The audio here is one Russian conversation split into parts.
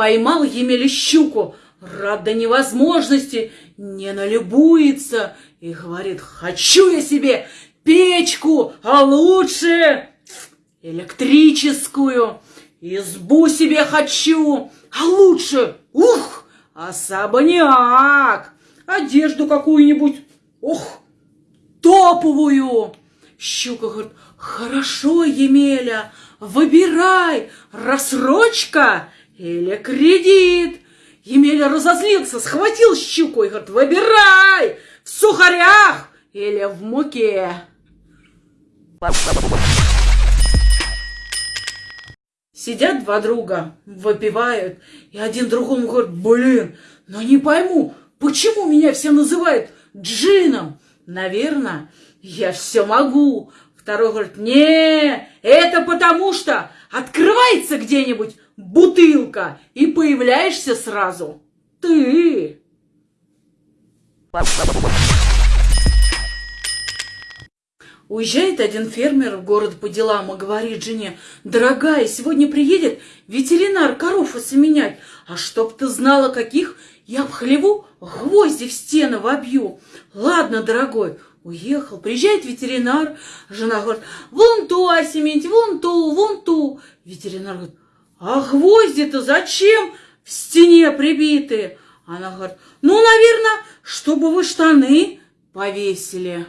поймал Емеля щуку, рад до невозможности, не налюбуется и говорит, хочу я себе печку, а лучше электрическую, избу себе хочу, а лучше, ух, особняк, одежду какую-нибудь, ух, топовую. Щука говорит, хорошо, Емеля, выбирай, рассрочка или кредит. Емеля разозлился, схватил щуку и говорит, выбирай, в сухарях или в муке. Сидят два друга, выпивают, и один другому говорит, блин, но не пойму, почему меня все называют джином? Наверное, я все могу. Второй говорит, не, это потому что открывается где-нибудь бутылка, и появляешься сразу ты. Уезжает один фермер в город по делам и говорит жене, дорогая, сегодня приедет ветеринар коров осеменять, а чтоб ты знала, каких я в хлеву гвозди в стены вобью. Ладно, дорогой, уехал, приезжает ветеринар, жена говорит, вон ту осеменить, вон ту, вон ту. Ветеринар говорит, а гвозди-то зачем в стене прибиты? Она говорит, ну, наверное, чтобы вы штаны повесили.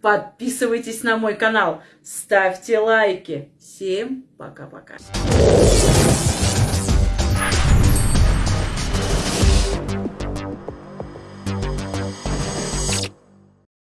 Подписывайтесь на мой канал, ставьте лайки. Всем пока-пока.